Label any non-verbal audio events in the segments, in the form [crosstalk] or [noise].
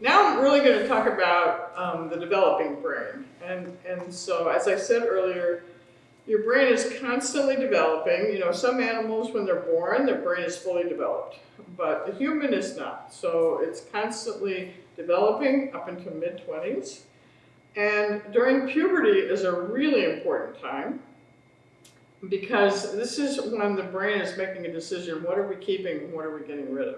Now I'm really going to talk about um, the developing brain. And, and so, as I said earlier, your brain is constantly developing. You know, some animals, when they're born, their brain is fully developed, but the human is not. So it's constantly developing up into mid-20s. And during puberty is a really important time because this is when the brain is making a decision, what are we keeping, what are we getting rid of?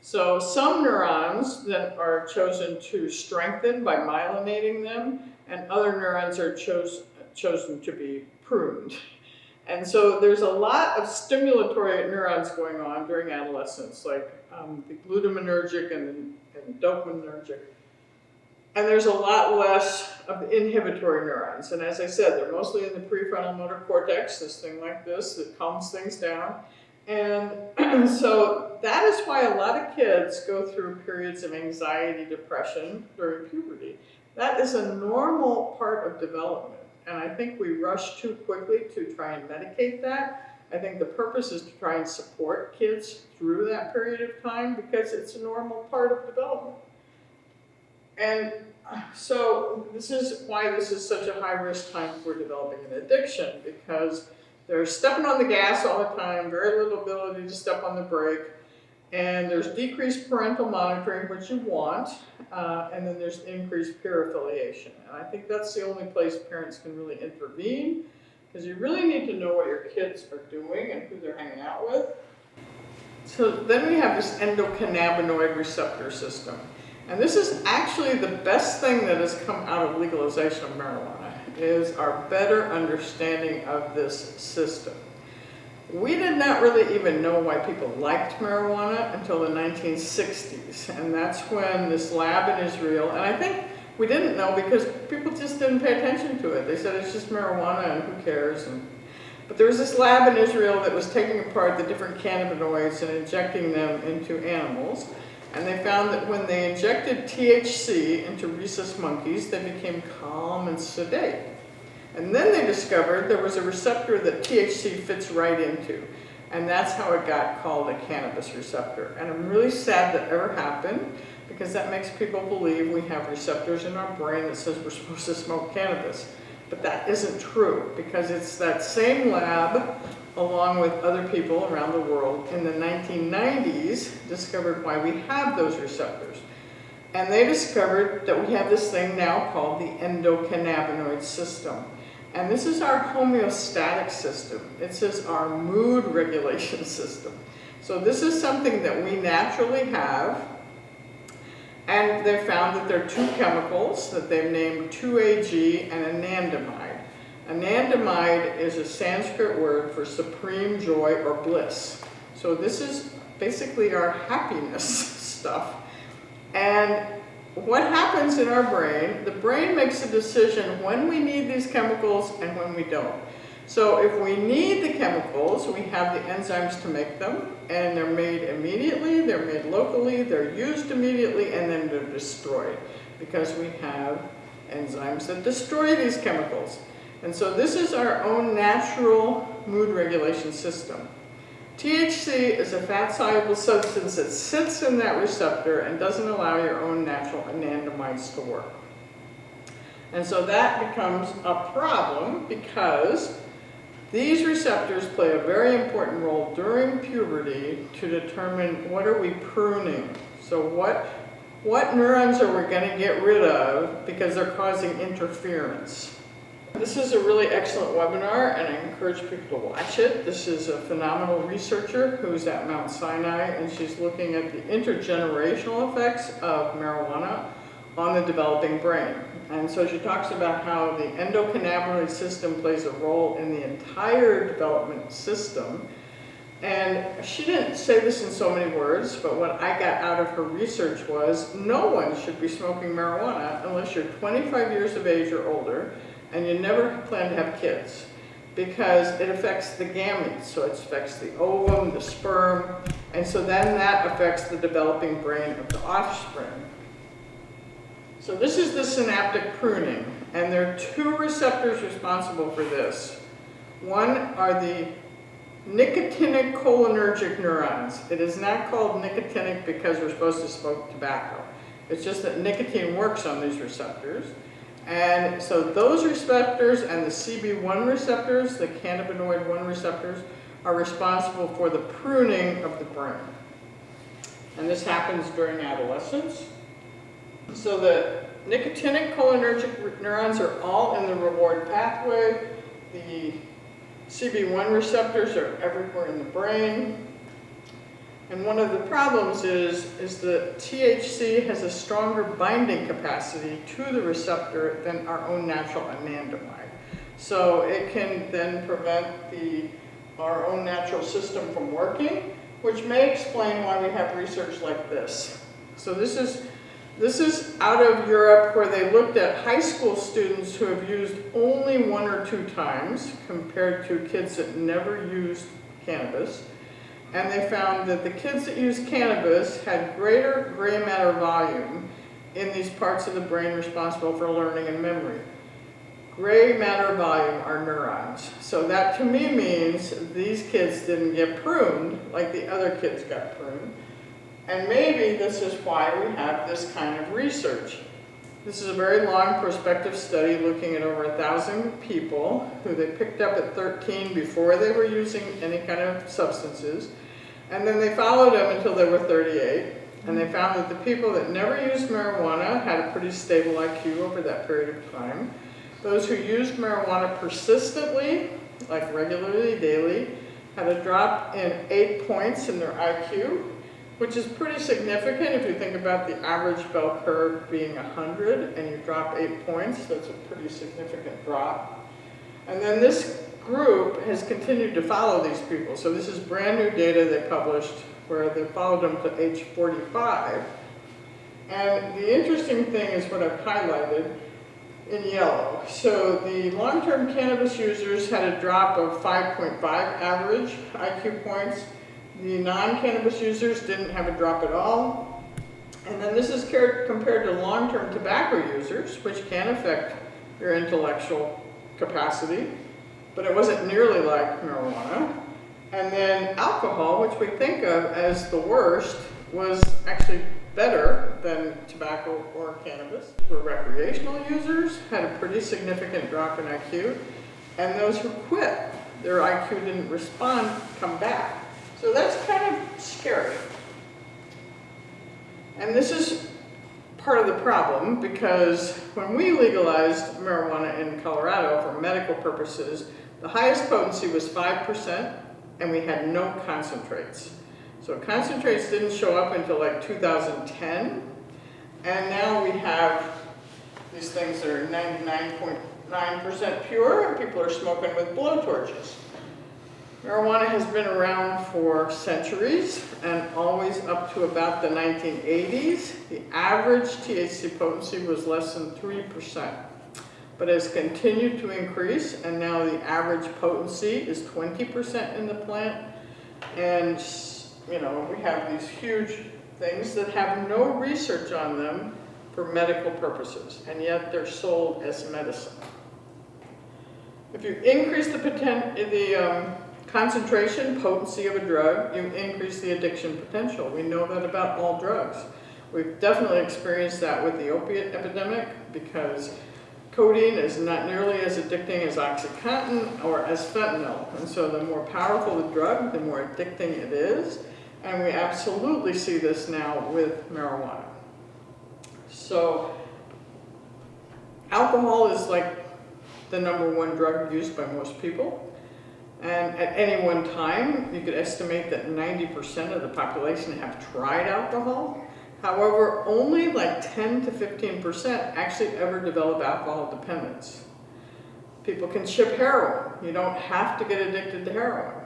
So some neurons that are chosen to strengthen by myelinating them, and other neurons are chose, chosen to be pruned. And so there's a lot of stimulatory neurons going on during adolescence, like um, the glutaminergic and, and dopaminergic. And there's a lot less of the inhibitory neurons. And as I said, they're mostly in the prefrontal motor cortex, this thing like this that calms things down. And [clears throat] so that is why a lot of kids go through periods of anxiety, depression during puberty. That is a normal part of development. And I think we rush too quickly to try and medicate that. I think the purpose is to try and support kids through that period of time because it's a normal part of development. And so this is why this is such a high risk time for developing an addiction because they're stepping on the gas all the time, very little ability to step on the brake, and there's decreased parental monitoring, which you want, uh, and then there's increased peer affiliation. And I think that's the only place parents can really intervene, because you really need to know what your kids are doing and who they're hanging out with. So then we have this endocannabinoid receptor system. And this is actually the best thing that has come out of legalization of marijuana is our better understanding of this system. We did not really even know why people liked marijuana until the 1960s, and that's when this lab in Israel, and I think we didn't know because people just didn't pay attention to it. They said it's just marijuana and who cares. And, but there was this lab in Israel that was taking apart the different cannabinoids and injecting them into animals. And they found that when they injected THC into rhesus monkeys, they became calm and sedate. And then they discovered there was a receptor that THC fits right into. And that's how it got called a cannabis receptor. And I'm really sad that ever happened because that makes people believe we have receptors in our brain that says we're supposed to smoke cannabis. But that isn't true because it's that same lab along with other people around the world in the 1990s discovered why we have those receptors. And they discovered that we have this thing now called the endocannabinoid system. And this is our homeostatic system. It says our mood [laughs] regulation system. So this is something that we naturally have. And they found that there are two chemicals that they've named 2-AG and anandamide. Anandamide is a Sanskrit word for supreme joy or bliss. So this is basically our happiness [laughs] stuff. And what happens in our brain, the brain makes a decision when we need these chemicals and when we don't. So if we need the chemicals, we have the enzymes to make them, and they're made immediately, they're made locally, they're used immediately, and then they're destroyed because we have enzymes that destroy these chemicals. And so this is our own natural mood regulation system. THC is a fat-soluble substance that sits in that receptor and doesn't allow your own natural anandamides to work. And so that becomes a problem because these receptors play a very important role during puberty to determine what are we pruning. So what, what neurons are we going to get rid of because they're causing interference. This is a really excellent webinar and I encourage people to watch it. This is a phenomenal researcher who's at Mount Sinai and she's looking at the intergenerational effects of marijuana on the developing brain. And so she talks about how the endocannabinoid system plays a role in the entire development system. And she didn't say this in so many words, but what I got out of her research was no one should be smoking marijuana unless you're 25 years of age or older and you never plan to have kids because it affects the gametes. So it affects the ovum, the sperm, and so then that affects the developing brain of the offspring. So this is the synaptic pruning, and there are two receptors responsible for this. One are the nicotinic cholinergic neurons. It is not called nicotinic because we're supposed to smoke tobacco. It's just that nicotine works on these receptors. And so those receptors and the CB1 receptors, the cannabinoid 1 receptors, are responsible for the pruning of the brain. And this happens during adolescence. So the nicotinic cholinergic neurons are all in the reward pathway. The CB1 receptors are everywhere in the brain. And one of the problems is, is that THC has a stronger binding capacity to the receptor than our own natural anandamide. So it can then prevent the, our own natural system from working, which may explain why we have research like this. So this is, this is out of Europe where they looked at high school students who have used only one or two times compared to kids that never used cannabis and they found that the kids that used cannabis had greater gray matter volume in these parts of the brain responsible for learning and memory. Gray matter volume are neurons. So that to me means these kids didn't get pruned like the other kids got pruned. And maybe this is why we have this kind of research. This is a very long prospective study looking at over a thousand people who they picked up at 13 before they were using any kind of substances. And then they followed them until they were 38. And they found that the people that never used marijuana had a pretty stable IQ over that period of time. Those who used marijuana persistently, like regularly, daily, had a drop in eight points in their IQ, which is pretty significant if you think about the average bell curve being 100 and you drop eight points, that's a pretty significant drop. And then this group has continued to follow these people. So this is brand new data they published where they followed them to age 45. And the interesting thing is what I've highlighted in yellow. So the long-term cannabis users had a drop of 5.5 average IQ points. The non-cannabis users didn't have a drop at all. And then this is compared to long-term tobacco users, which can affect your intellectual capacity but it wasn't nearly like marijuana. And then alcohol, which we think of as the worst, was actually better than tobacco or cannabis. For recreational users, had a pretty significant drop in IQ, and those who quit, their IQ didn't respond, come back. So that's kind of scary. And this is part of the problem because when we legalized marijuana in Colorado for medical purposes, the highest potency was 5%, and we had no concentrates. So concentrates didn't show up until like 2010, and now we have these things that are 99.9% pure, and people are smoking with blowtorches. Marijuana has been around for centuries and always up to about the 1980s. The average THC potency was less than 3% but has continued to increase and now the average potency is 20% in the plant and you know we have these huge things that have no research on them for medical purposes and yet they're sold as medicine. If you increase the, the um, concentration, potency of a drug, you increase the addiction potential. We know that about all drugs. We've definitely experienced that with the opiate epidemic because Codeine is not nearly as addicting as OxyContin or as fentanyl. And so the more powerful the drug, the more addicting it is. And we absolutely see this now with marijuana. So alcohol is like the number one drug used by most people. And at any one time, you could estimate that 90% of the population have tried alcohol. However, only like 10 to 15% actually ever develop alcohol dependence. People can ship heroin. You don't have to get addicted to heroin.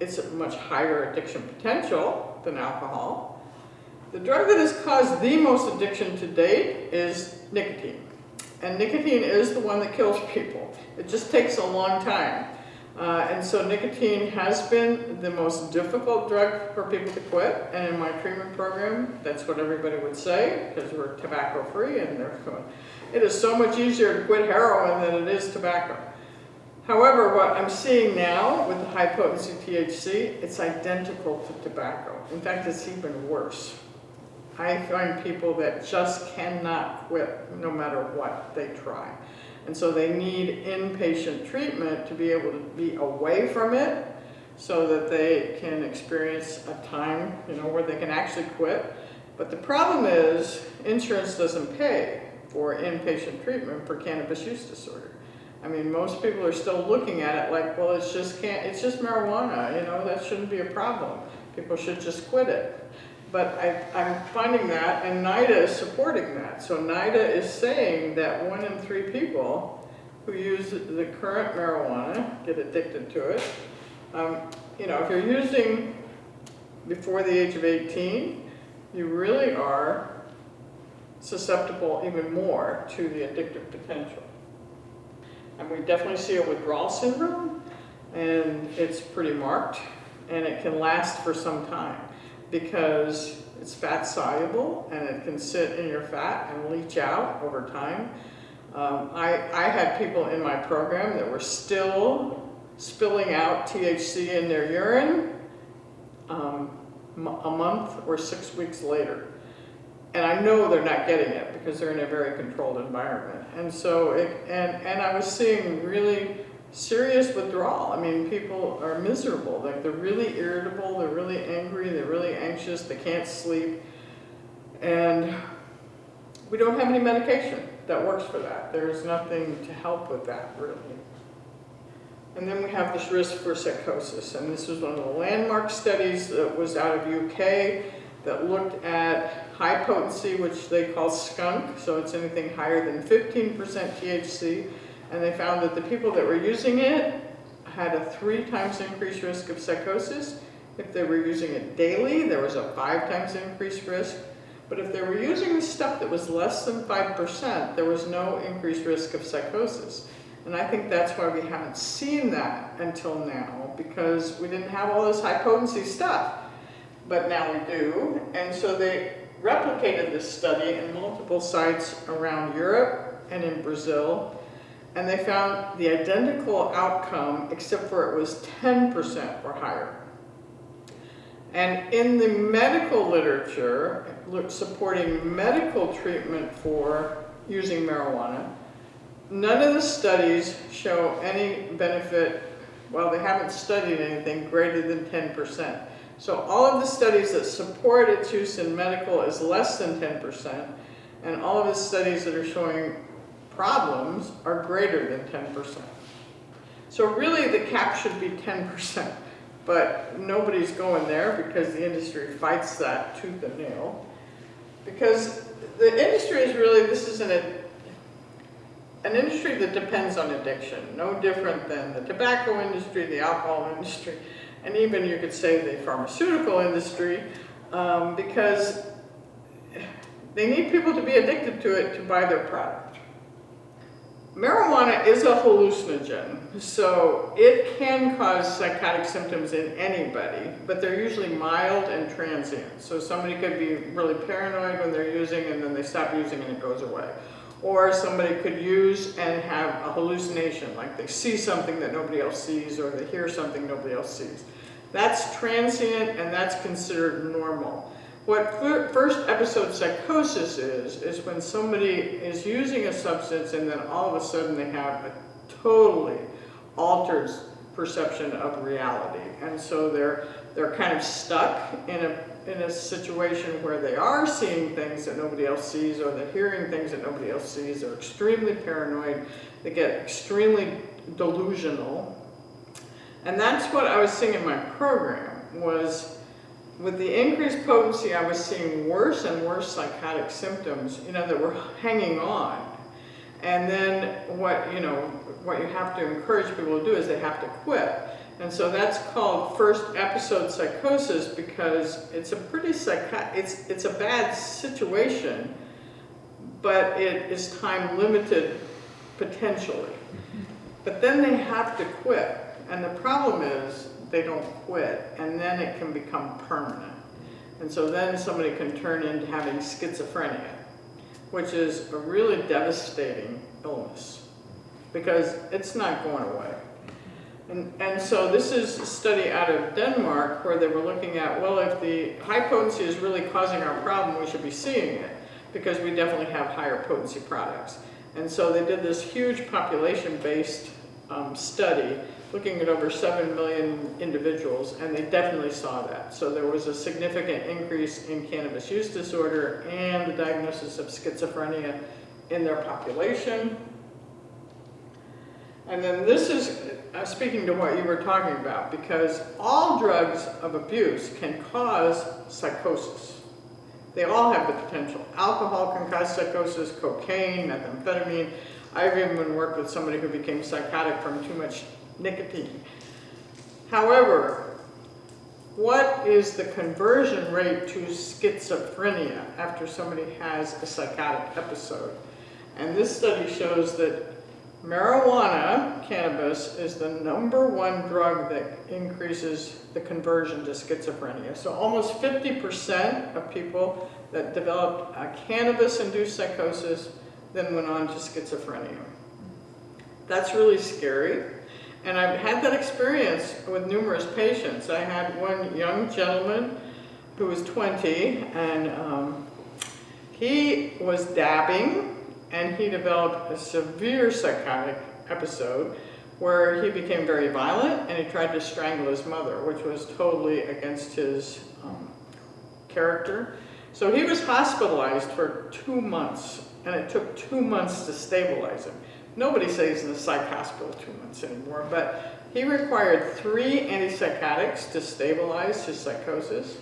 It's a much higher addiction potential than alcohol. The drug that has caused the most addiction to date is nicotine. And nicotine is the one that kills people. It just takes a long time. Uh, and so nicotine has been the most difficult drug for people to quit. And in my treatment program, that's what everybody would say, because we're tobacco free and therefore it is so much easier to quit heroin than it is tobacco. However, what I'm seeing now with the high potency THC, it's identical to tobacco. In fact, it's even worse. I find people that just cannot quit no matter what they try. And so they need inpatient treatment to be able to be away from it so that they can experience a time, you know, where they can actually quit. But the problem is insurance doesn't pay for inpatient treatment for cannabis use disorder. I mean, most people are still looking at it like, well, it's just can't, it's just marijuana, you know, that shouldn't be a problem. People should just quit it. But I, I'm finding that, and NIDA is supporting that. So NIDA is saying that one in three people who use the current marijuana get addicted to it. Um, you know, if you're using before the age of 18, you really are susceptible even more to the addictive potential. And we definitely see a withdrawal syndrome, and it's pretty marked, and it can last for some time because it's fat soluble and it can sit in your fat and leach out over time. Um, I, I had people in my program that were still spilling out THC in their urine um, a month or six weeks later. And I know they're not getting it because they're in a very controlled environment. And so, it, and, and I was seeing really serious withdrawal. I mean, people are miserable. Like they're really irritable, they're really angry, they're really anxious, they can't sleep. And we don't have any medication that works for that. There's nothing to help with that, really. And then we have this risk for psychosis. And this was one of the landmark studies that was out of UK that looked at high potency, which they call skunk. So it's anything higher than 15% THC and they found that the people that were using it had a three times increased risk of psychosis. If they were using it daily, there was a five times increased risk. But if they were using the stuff that was less than 5%, there was no increased risk of psychosis. And I think that's why we haven't seen that until now, because we didn't have all this high potency stuff. But now we do. And so they replicated this study in multiple sites around Europe and in Brazil and they found the identical outcome except for it was 10% or higher. And in the medical literature, supporting medical treatment for using marijuana, none of the studies show any benefit, well, they haven't studied anything greater than 10%. So all of the studies that support its use in medical is less than 10%, and all of the studies that are showing problems are greater than 10%. So really the cap should be 10%, but nobody's going there because the industry fights that tooth and nail. Because the industry is really, this is an, an industry that depends on addiction, no different than the tobacco industry, the alcohol industry, and even you could say the pharmaceutical industry, um, because they need people to be addicted to it to buy their product. Marijuana is a hallucinogen, so it can cause psychotic symptoms in anybody, but they're usually mild and transient. So somebody could be really paranoid when they're using and then they stop using and it goes away. Or somebody could use and have a hallucination, like they see something that nobody else sees or they hear something nobody else sees. That's transient and that's considered normal. What first episode psychosis is, is when somebody is using a substance and then all of a sudden they have a totally altered perception of reality. And so they're, they're kind of stuck in a, in a situation where they are seeing things that nobody else sees or they're hearing things that nobody else sees. They're extremely paranoid. They get extremely delusional. And that's what I was seeing in my program was with the increased potency, I was seeing worse and worse psychotic symptoms, you know, that were hanging on. And then what, you know, what you have to encourage people to do is they have to quit. And so that's called first episode psychosis because it's a pretty psycho it's it's a bad situation, but it is time limited potentially. But then they have to quit. And the problem is they don't quit, and then it can become permanent. And so then somebody can turn into having schizophrenia, which is a really devastating illness because it's not going away. And, and so this is a study out of Denmark where they were looking at, well, if the high potency is really causing our problem, we should be seeing it because we definitely have higher potency products. And so they did this huge population-based um, study looking at over 7 million individuals, and they definitely saw that. So there was a significant increase in cannabis use disorder and the diagnosis of schizophrenia in their population. And then this is uh, speaking to what you were talking about, because all drugs of abuse can cause psychosis. They all have the potential. Alcohol can cause psychosis, cocaine, methamphetamine. I've even worked with somebody who became psychotic from too much nicotine. However, what is the conversion rate to schizophrenia after somebody has a psychotic episode? And this study shows that marijuana, cannabis, is the number one drug that increases the conversion to schizophrenia. So almost 50% of people that developed a cannabis-induced psychosis then went on to schizophrenia. That's really scary. And I've had that experience with numerous patients. I had one young gentleman who was 20 and um, he was dabbing and he developed a severe psychotic episode where he became very violent and he tried to strangle his mother, which was totally against his um, character. So he was hospitalized for two months and it took two months to stabilize him. Nobody stays in the psych hospital two months anymore, but he required three antipsychotics to stabilize his psychosis.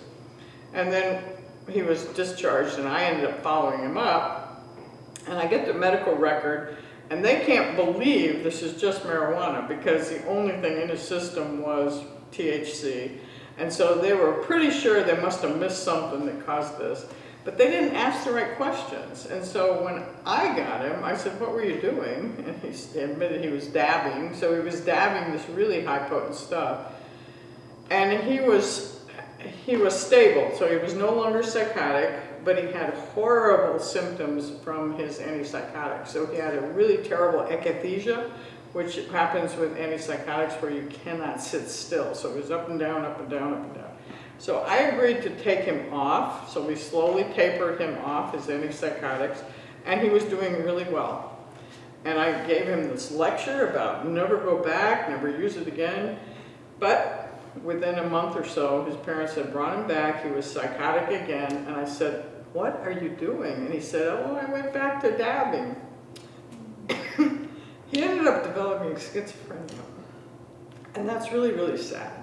And then he was discharged and I ended up following him up. And I get the medical record and they can't believe this is just marijuana because the only thing in his system was THC. And so they were pretty sure they must have missed something that caused this. But they didn't ask the right questions. And so when I got him, I said, what were you doing? [laughs] And he admitted he was dabbing. So he was dabbing this really high potent stuff. And he was, he was stable. So he was no longer psychotic, but he had horrible symptoms from his antipsychotics. So he had a really terrible akathisia, which happens with antipsychotics where you cannot sit still. So he was up and down, up and down, up and down. So I agreed to take him off, so we slowly tapered him off his antipsychotics, and he was doing really well. And I gave him this lecture about never go back, never use it again. But within a month or so, his parents had brought him back, he was psychotic again, and I said, what are you doing? And he said, oh, I went back to dabbing. [coughs] he ended up developing schizophrenia. And that's really, really sad.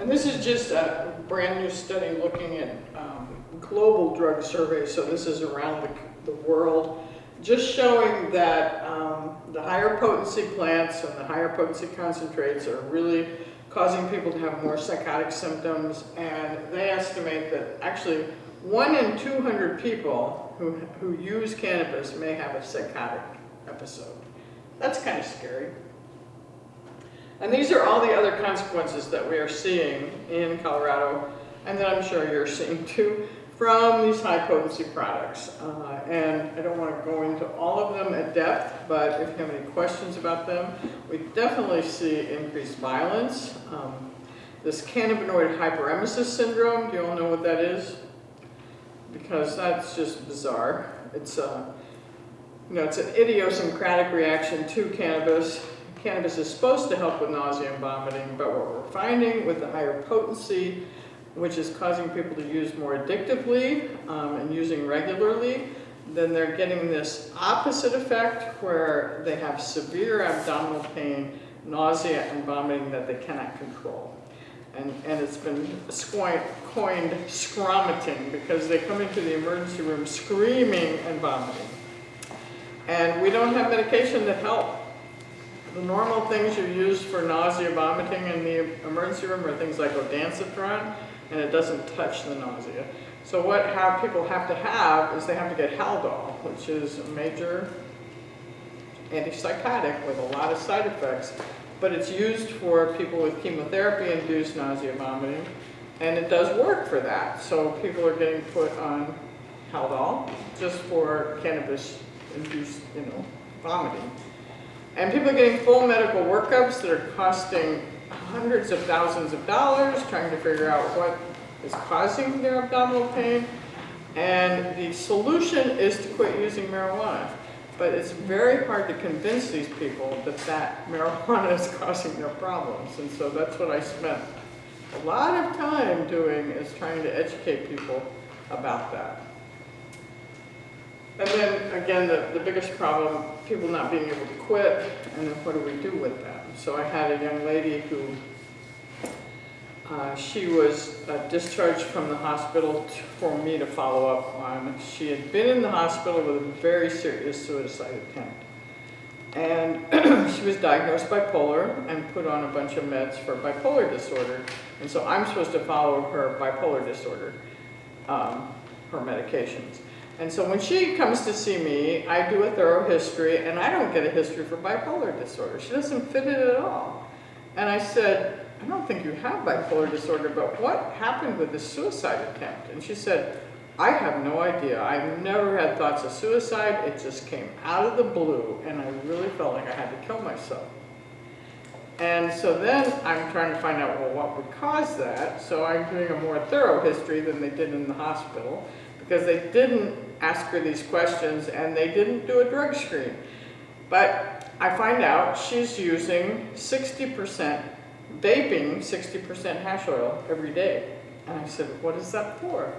And this is just a brand new study looking at um, global drug surveys, so this is around the, the world, just showing that um, the higher potency plants and the higher potency concentrates are really causing people to have more psychotic symptoms, and they estimate that actually one in 200 people who, who use cannabis may have a psychotic episode. That's kind of scary. And these are all the other consequences that we are seeing in Colorado, and that I'm sure you're seeing too, from these high potency products. Uh, and I don't want to go into all of them at depth, but if you have any questions about them, we definitely see increased violence. Um, this cannabinoid hyperemesis syndrome, do you all know what that is? Because that's just bizarre. It's a, uh, you know, it's an idiosyncratic reaction to cannabis Cannabis is supposed to help with nausea and vomiting, but what we're finding with the higher potency, which is causing people to use more addictively um, and using regularly, then they're getting this opposite effect where they have severe abdominal pain, nausea, and vomiting that they cannot control. And, and it's been coined, scromiting because they come into the emergency room screaming and vomiting. And we don't have medication to help the normal things you use for nausea, vomiting in the emergency room are things like ondansetron, and it doesn't touch the nausea. So what have people have to have is they have to get Haldol, which is a major antipsychotic with a lot of side effects, but it's used for people with chemotherapy-induced nausea, vomiting, and it does work for that. So people are getting put on Haldol just for cannabis-induced, you know, vomiting. And people are getting full medical workups that are costing hundreds of thousands of dollars, trying to figure out what is causing their abdominal pain. And the solution is to quit using marijuana. But it's very hard to convince these people that that marijuana is causing their problems. And so that's what I spent a lot of time doing is trying to educate people about that. And then again, the, the biggest problem, people not being able to quit, and then what do we do with them? So I had a young lady who, uh, she was uh, discharged from the hospital for me to follow up on. She had been in the hospital with a very serious suicide attempt. And [clears throat] she was diagnosed bipolar and put on a bunch of meds for bipolar disorder. And so I'm supposed to follow her bipolar disorder, um, her medications. And so when she comes to see me, I do a thorough history, and I don't get a history for bipolar disorder. She doesn't fit it at all. And I said, I don't think you have bipolar disorder, but what happened with the suicide attempt? And she said, I have no idea. I've never had thoughts of suicide. It just came out of the blue, and I really felt like I had to kill myself. And so then I'm trying to find out, well, what would cause that? So I'm doing a more thorough history than they did in the hospital because they didn't ask her these questions and they didn't do a drug screen. But I find out she's using 60% vaping, 60% hash oil every day. And I said, what is that for?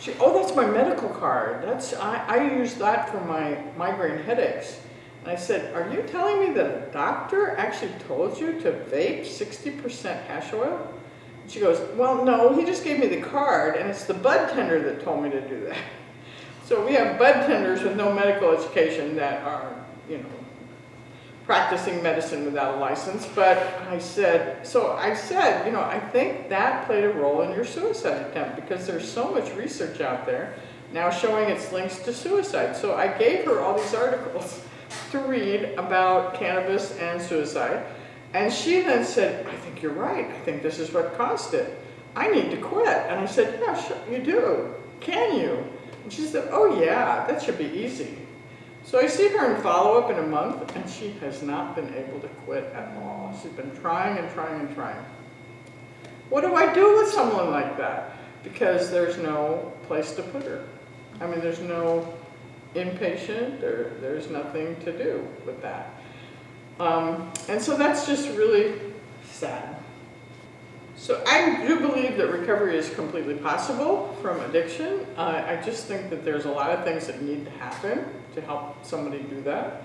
She, oh, that's my medical card. That's I, I use that for my migraine headaches. And I said, are you telling me that a doctor actually told you to vape 60% hash oil? She goes, well, no, he just gave me the card, and it's the bud tender that told me to do that. So we have bud tenders with no medical education that are, you know, practicing medicine without a license. But I said, so I said, you know, I think that played a role in your suicide attempt because there's so much research out there now showing its links to suicide. So I gave her all these articles [laughs] to read about cannabis and suicide. And she then said, I think you're right. I think this is what caused it. I need to quit. And I said, yeah, sure, you do. Can you? And she said, oh yeah, that should be easy. So I see her in follow-up in a month, and she has not been able to quit at all. She's been trying and trying and trying. What do I do with someone like that? Because there's no place to put her. I mean, there's no inpatient, there, there's nothing to do with that. Um, and so that's just really sad. So I do believe that recovery is completely possible from addiction. Uh, I just think that there's a lot of things that need to happen to help somebody do that.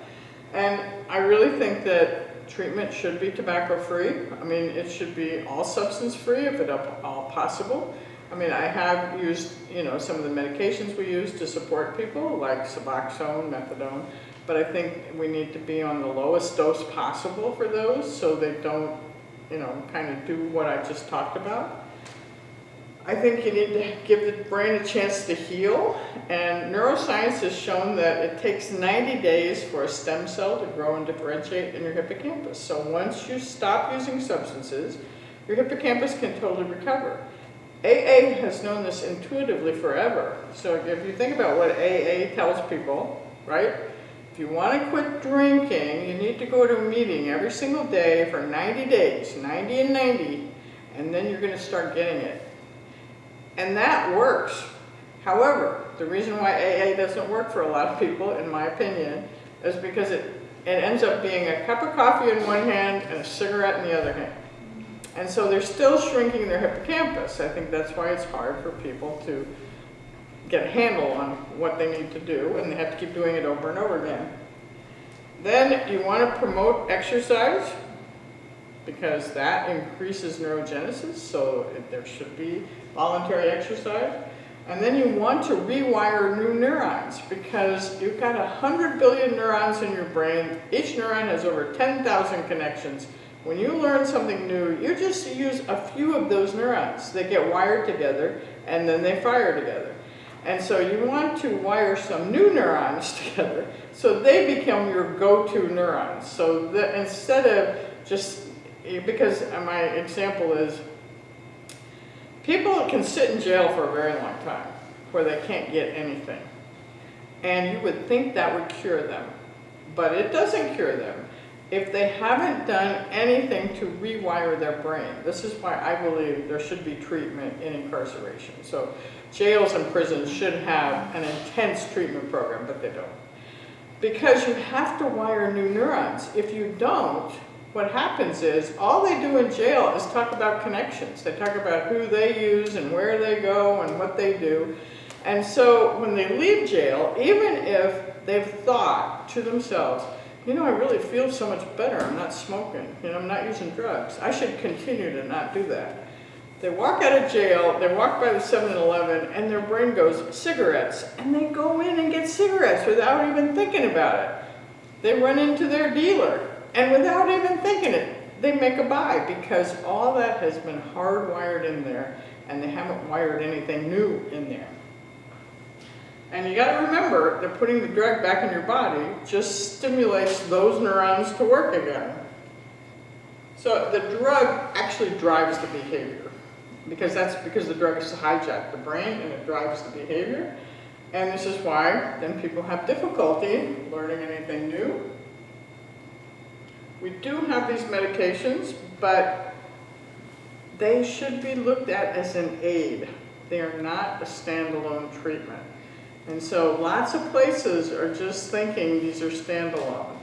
And I really think that treatment should be tobacco free. I mean, it should be all substance free if at all possible. I mean, I have used, you know, some of the medications we use to support people, like Suboxone, methadone, but I think we need to be on the lowest dose possible for those so they don't, you know, kind of do what I just talked about. I think you need to give the brain a chance to heal, and neuroscience has shown that it takes 90 days for a stem cell to grow and differentiate in your hippocampus. So once you stop using substances, your hippocampus can totally recover. AA has known this intuitively forever. So if you think about what AA tells people, right? If you want to quit drinking, you need to go to a meeting every single day for 90 days, 90 and 90, and then you're going to start getting it. And that works. However, the reason why AA doesn't work for a lot of people, in my opinion, is because it, it ends up being a cup of coffee in one hand and a cigarette in the other hand. And so they're still shrinking their hippocampus. I think that's why it's hard for people to get a handle on what they need to do, and they have to keep doing it over and over again. Then you want to promote exercise because that increases neurogenesis, so there should be voluntary exercise. And then you want to rewire new neurons because you've got 100 billion neurons in your brain. Each neuron has over 10,000 connections. When you learn something new, you just use a few of those neurons. They get wired together and then they fire together. And so you want to wire some new neurons [laughs] together so they become your go-to neurons. So that instead of just, because my example is, people can sit in jail for a very long time where they can't get anything. And you would think that would cure them, but it doesn't cure them. If they haven't done anything to rewire their brain. This is why I believe there should be treatment in incarceration. So jails and prisons should have an intense treatment program, but they don't. Because you have to wire new neurons. If you don't, what happens is all they do in jail is talk about connections. They talk about who they use and where they go and what they do. And so when they leave jail, even if they've thought to themselves, you know, I really feel so much better. I'm not smoking. You know, I'm not using drugs. I should continue to not do that. They walk out of jail, they walk by the 7-Eleven, and their brain goes, cigarettes. And they go in and get cigarettes without even thinking about it. They run into their dealer, and without even thinking it, they make a buy because all that has been hardwired in there, and they haven't wired anything new in there. And you gotta remember, they're putting the drug back in your body just stimulates those neurons to work again. So the drug actually drives the behavior because that's because the drug has hijacked the brain and it drives the behavior. And this is why then people have difficulty learning anything new. We do have these medications, but they should be looked at as an aid. They are not a standalone treatment. And so lots of places are just thinking these are standalone.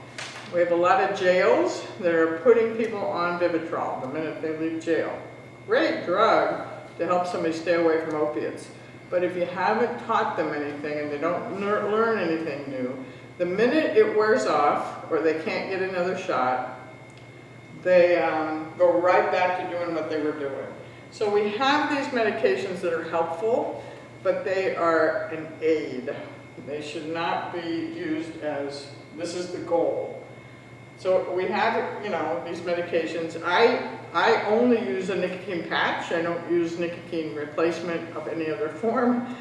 We have a lot of jails that are putting people on Vivitrol the minute they leave jail. Great drug to help somebody stay away from opiates. But if you haven't taught them anything and they don't learn anything new, the minute it wears off or they can't get another shot, they um, go right back to doing what they were doing. So we have these medications that are helpful, but they are an aid. They should not be used as, this is the goal. So we have, you know, these medications. I, I only use a nicotine patch. I don't use nicotine replacement of any other form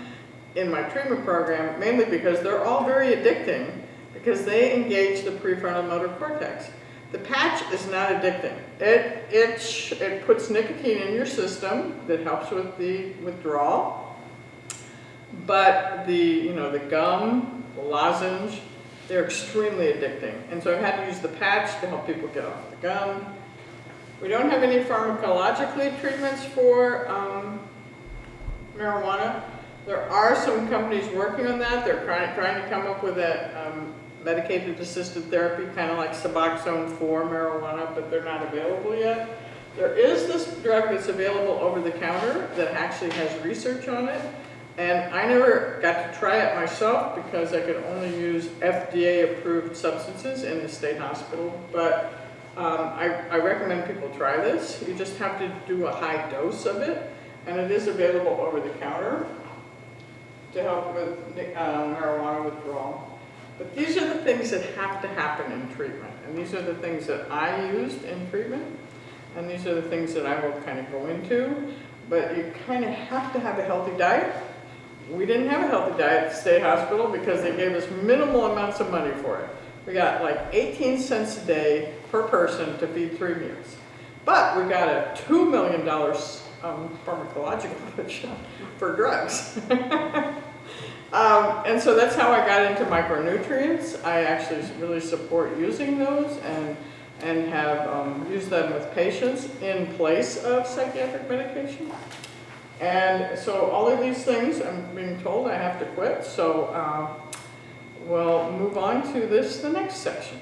in my treatment program, mainly because they're all very addicting because they engage the prefrontal motor cortex. The patch is not addicting. It, it, it puts nicotine in your system that helps with the withdrawal. But the, you know, the gum, the lozenge, they're extremely addicting. And so I've had to use the patch to help people get off the gum. We don't have any pharmacologically treatments for um, marijuana. There are some companies working on that. They're trying, trying to come up with a um, medicated assisted therapy, kind of like Suboxone for marijuana, but they're not available yet. There is this drug that's available over the counter that actually has research on it. And I never got to try it myself because I could only use FDA-approved substances in the state hospital. But um, I, I, recommend people try this. You just have to do a high dose of it, and it is available over the counter to help with uh, marijuana withdrawal. But these are the things that have to happen in treatment, and these are the things that I used in treatment, and these are the things that I will kind of go into. But you kind of have to have a healthy diet, we didn't have a healthy diet at the state hospital because they gave us minimal amounts of money for it. We got like 18 cents a day per person to feed three meals. But we got a $2 million um, pharmacological [laughs] push for drugs. [laughs] um, and so that's how I got into micronutrients. I actually really support using those and, and have um, used them with patients in place of psychiatric medication. And so all of these things, I'm being told I have to quit, so uh, we'll move on to this, the next section.